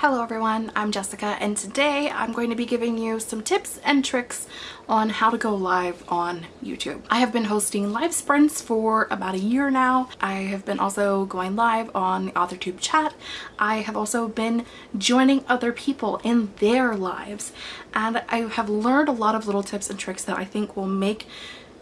Hello everyone, I'm Jessica and today I'm going to be giving you some tips and tricks on how to go live on YouTube. I have been hosting live sprints for about a year now. I have been also going live on the AuthorTube chat. I have also been joining other people in their lives and I have learned a lot of little tips and tricks that I think will make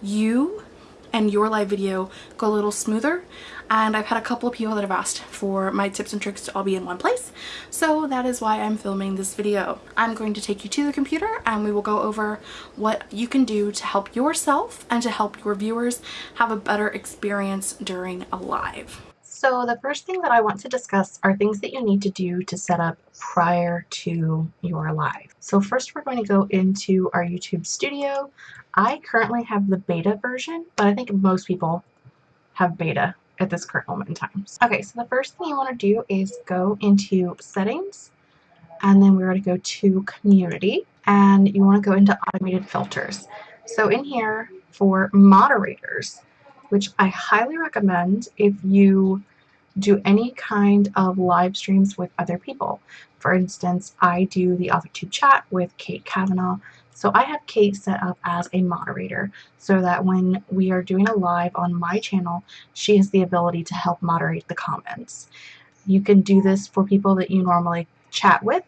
you and your live video go a little smoother and I've had a couple of people that have asked for my tips and tricks to all be in one place so that is why I'm filming this video. I'm going to take you to the computer and we will go over what you can do to help yourself and to help your viewers have a better experience during a live. So the first thing that I want to discuss are things that you need to do to set up prior to your live. So first we're going to go into our YouTube studio. I currently have the beta version, but I think most people have beta at this current moment in time. Okay, so the first thing you want to do is go into settings and then we're going to go to community and you want to go into automated filters. So in here for moderators, which I highly recommend if you do any kind of live streams with other people. For instance, I do the AuthorTube chat with Kate Kavanaugh so I have Kate set up as a moderator so that when we are doing a live on my channel, she has the ability to help moderate the comments. You can do this for people that you normally chat with,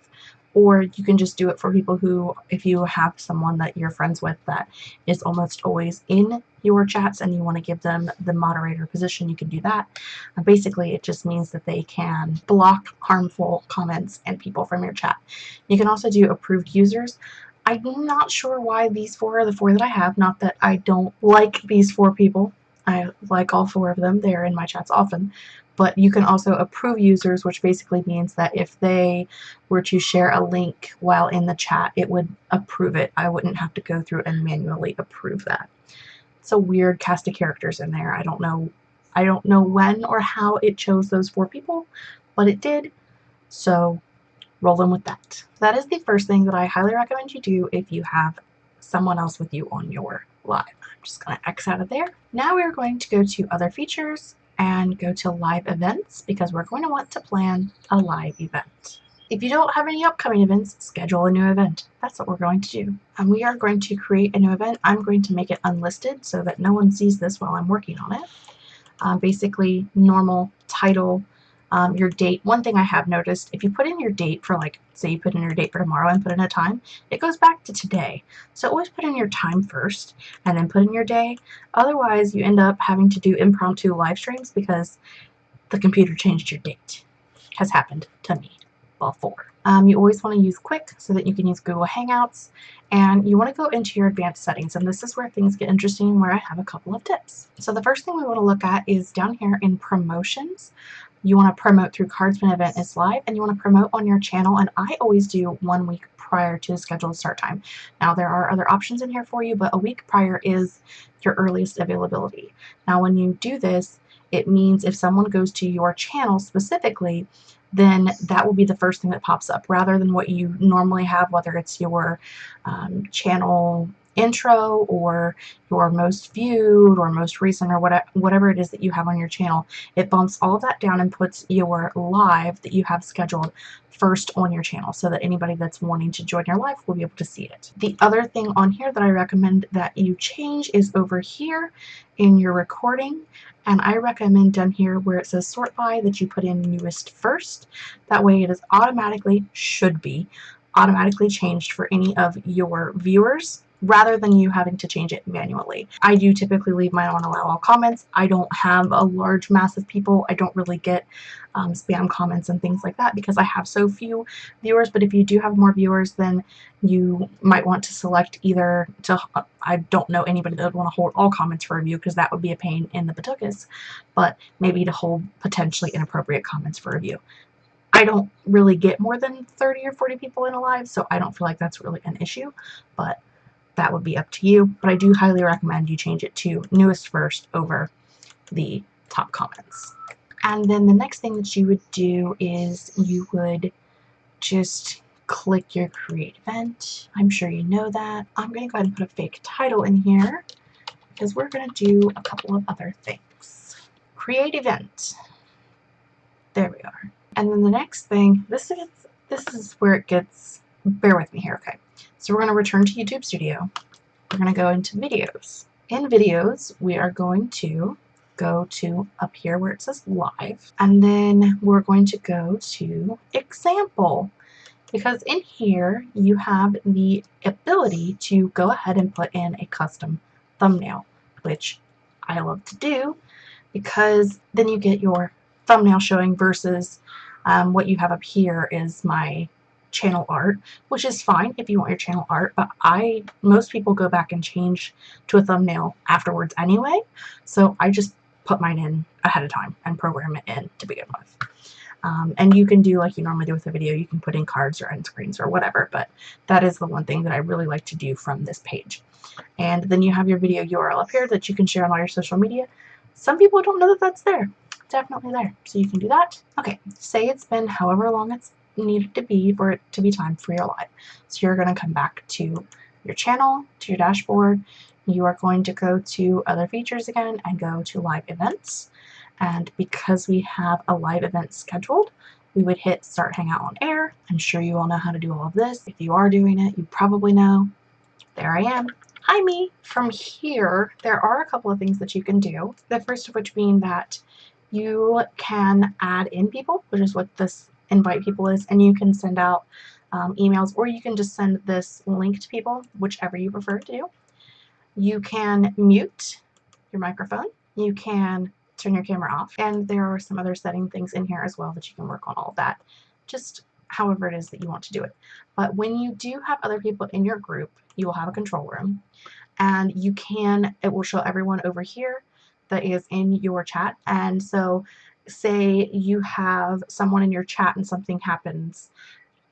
or you can just do it for people who, if you have someone that you're friends with that is almost always in your chats and you want to give them the moderator position, you can do that. Uh, basically, it just means that they can block harmful comments and people from your chat. You can also do approved users. I'm not sure why these four are the four that I have. Not that I don't like these four people. I like all four of them. They're in my chats often. But you can also approve users, which basically means that if they were to share a link while in the chat, it would approve it. I wouldn't have to go through and manually approve that. It's a weird cast of characters in there. I don't know I don't know when or how it chose those four people, but it did. So rolling with that. That is the first thing that I highly recommend you do if you have someone else with you on your live. I'm just going to X out of there. Now we're going to go to other features and go to live events because we're going to want to plan a live event. If you don't have any upcoming events, schedule a new event. That's what we're going to do. And we are going to create a new event. I'm going to make it unlisted so that no one sees this while I'm working on it. Um, basically, normal title, um, your date. One thing I have noticed, if you put in your date for like, say you put in your date for tomorrow and put in a time, it goes back to today. So always put in your time first and then put in your day. Otherwise, you end up having to do impromptu live streams because the computer changed your date. Has happened to me before. Um, you always want to use Quick so that you can use Google Hangouts and you want to go into your advanced settings and this is where things get interesting where I have a couple of tips. So the first thing we want to look at is down here in promotions you want to promote through cards when event is live and you want to promote on your channel and I always do one week prior to the scheduled start time. Now there are other options in here for you but a week prior is your earliest availability. Now when you do this it means if someone goes to your channel specifically then that will be the first thing that pops up rather than what you normally have whether it's your um, channel intro or your most viewed or most recent or whatever, whatever it is that you have on your channel. It bumps all that down and puts your live that you have scheduled first on your channel so that anybody that's wanting to join your live will be able to see it. The other thing on here that I recommend that you change is over here in your recording and I recommend down here where it says sort by that you put in newest first. That way it is automatically, should be, automatically changed for any of your viewers rather than you having to change it manually. I do typically leave mine on allow all comments. I don't have a large mass of people. I don't really get um, spam comments and things like that because I have so few viewers. But if you do have more viewers, then you might want to select either to, I don't know anybody that would want to hold all comments for review because that would be a pain in the patukas, but maybe to hold potentially inappropriate comments for review. I don't really get more than 30 or 40 people in a live, so I don't feel like that's really an issue, but that would be up to you, but I do highly recommend you change it to newest first over the top comments. And then the next thing that you would do is you would just click your create event. I'm sure you know that. I'm going to go ahead and put a fake title in here because we're going to do a couple of other things. Create event. There we are. And then the next thing, this is this is where it gets, bear with me here, okay. So we're going to return to YouTube Studio. We're going to go into videos. In videos, we are going to go to up here where it says live, and then we're going to go to example because in here you have the ability to go ahead and put in a custom thumbnail, which I love to do because then you get your thumbnail showing versus um, what you have up here is my channel art, which is fine if you want your channel art, but I, most people go back and change to a thumbnail afterwards anyway, so I just put mine in ahead of time and program it in to begin with. Um, and you can do like you normally do with a video, you can put in cards or end screens or whatever, but that is the one thing that I really like to do from this page. And then you have your video URL up here that you can share on all your social media. Some people don't know that that's there. Definitely there. So you can do that. Okay, say it's been however long it's needed to be for it to be time for your live. So you're going to come back to your channel, to your dashboard. You are going to go to other features again and go to live events. And because we have a live event scheduled, we would hit start hangout on air. I'm sure you all know how to do all of this. If you are doing it, you probably know. There I am. Hi me. From here, there are a couple of things that you can do. The first of which being that you can add in people, which is what this invite people is, and you can send out um, emails or you can just send this link to people, whichever you prefer to do. You can mute your microphone. You can turn your camera off. And there are some other setting things in here as well that you can work on all of that. Just however it is that you want to do it. But when you do have other people in your group, you will have a control room. And you can, it will show everyone over here that is in your chat. And so say you have someone in your chat and something happens,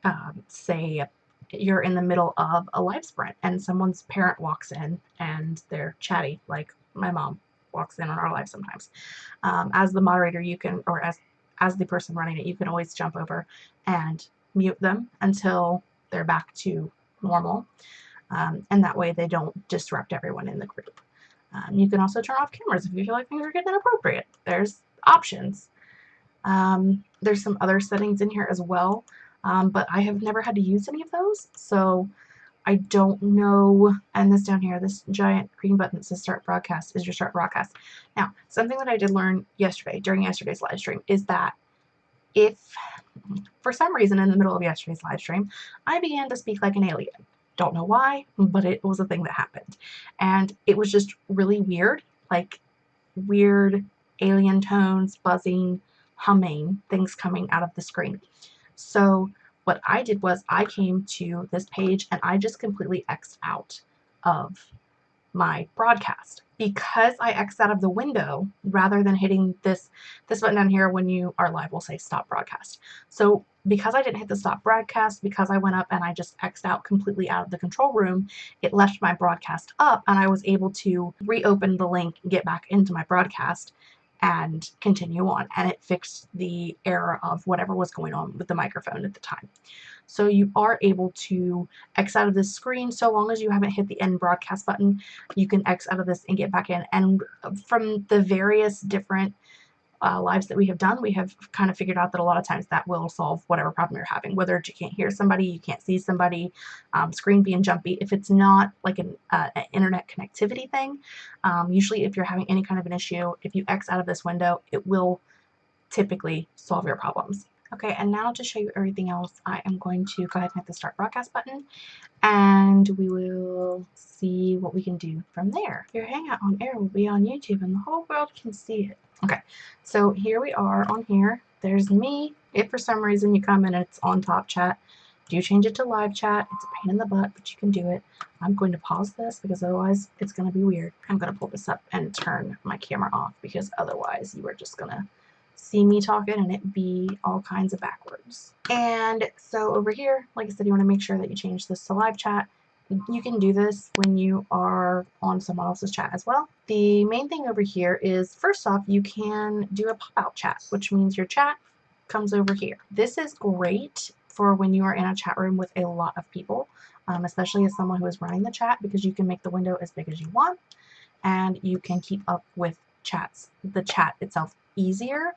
um, say you're in the middle of a live sprint and someone's parent walks in and they're chatty, like my mom walks in on our live sometimes. Um, as the moderator, you can, or as, as the person running it, you can always jump over and mute them until they're back to normal. Um, and that way they don't disrupt everyone in the group. Um, you can also turn off cameras if you feel like things are getting inappropriate. There's options. Um, there's some other settings in here as well, um, but I have never had to use any of those, so I don't know, and this down here, this giant green button that says start broadcast is your start broadcast. Now, something that I did learn yesterday, during yesterday's live stream, is that if, for some reason in the middle of yesterday's live stream, I began to speak like an alien. Don't know why, but it was a thing that happened. And it was just really weird, like weird alien tones, buzzing, humming, things coming out of the screen. So what I did was I came to this page and I just completely X'd out of my broadcast because I X'd out of the window rather than hitting this this button down here when you are live will say stop broadcast. So because I didn't hit the stop broadcast, because I went up and I just X'd out completely out of the control room, it left my broadcast up and I was able to reopen the link and get back into my broadcast and continue on. And it fixed the error of whatever was going on with the microphone at the time. So you are able to X out of this screen so long as you haven't hit the end broadcast button. You can X out of this and get back in. And from the various different uh, lives that we have done, we have kind of figured out that a lot of times that will solve whatever problem you're having, whether you can't hear somebody, you can't see somebody, um, screen being jumpy. If it's not like an, uh, an internet connectivity thing, um, usually if you're having any kind of an issue, if you X out of this window, it will typically solve your problems. Okay, and now to show you everything else, I am going to go ahead and hit the start broadcast button and we will see what we can do from there. Your Hangout on Air will be on YouTube and the whole world can see it. Okay, so here we are on here. There's me. If for some reason you come and it's on top chat, do change it to live chat. It's a pain in the butt, but you can do it. I'm going to pause this because otherwise it's going to be weird. I'm going to pull this up and turn my camera off because otherwise you are just going to see me talking and it be all kinds of backwards. And so over here, like I said, you want to make sure that you change this to live chat you can do this when you are on someone else's chat as well. The main thing over here is, first off, you can do a pop-out chat, which means your chat comes over here. This is great for when you are in a chat room with a lot of people, um, especially as someone who is running the chat, because you can make the window as big as you want, and you can keep up with chats, the chat itself easier,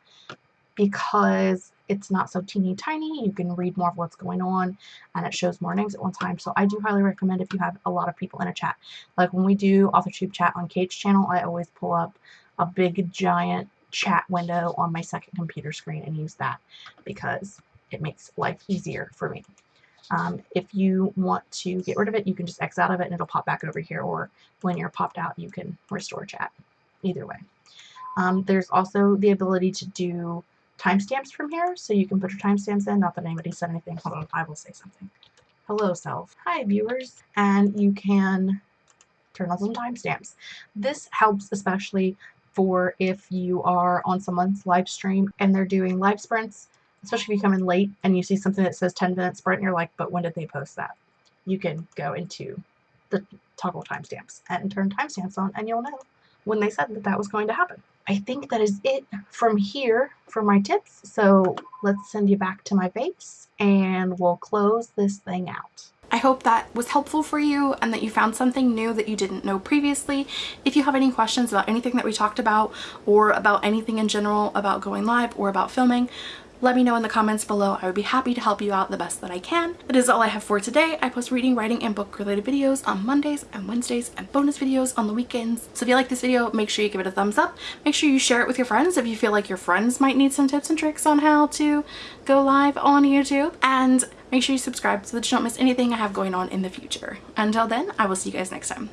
because it's not so teeny tiny. You can read more of what's going on and it shows more names at one time. So I do highly recommend if you have a lot of people in a chat. Like when we do AuthorTube chat on Kate's channel, I always pull up a big giant chat window on my second computer screen and use that because it makes life easier for me. Um, if you want to get rid of it, you can just X out of it and it'll pop back over here, or when you're popped out, you can restore chat. Either way. Um, there's also the ability to do timestamps from here, so you can put your timestamps in. Not that anybody said anything. I will say something. Hello, self. Hi, viewers. And you can turn on some timestamps. This helps especially for if you are on someone's live stream and they're doing live sprints especially if you come in late and you see something that says 10 minute sprint and you're like, but when did they post that? You can go into the toggle timestamps and turn timestamps on and you'll know when they said that that was going to happen. I think that is it from here for my tips. So let's send you back to my base and we'll close this thing out. I hope that was helpful for you and that you found something new that you didn't know previously. If you have any questions about anything that we talked about or about anything in general about going live or about filming, let me know in the comments below. I would be happy to help you out the best that I can. That is all I have for today. I post reading, writing, and book related videos on Mondays and Wednesdays and bonus videos on the weekends. So if you like this video, make sure you give it a thumbs up. Make sure you share it with your friends if you feel like your friends might need some tips and tricks on how to go live on YouTube. And make sure you subscribe so that you don't miss anything I have going on in the future. Until then, I will see you guys next time.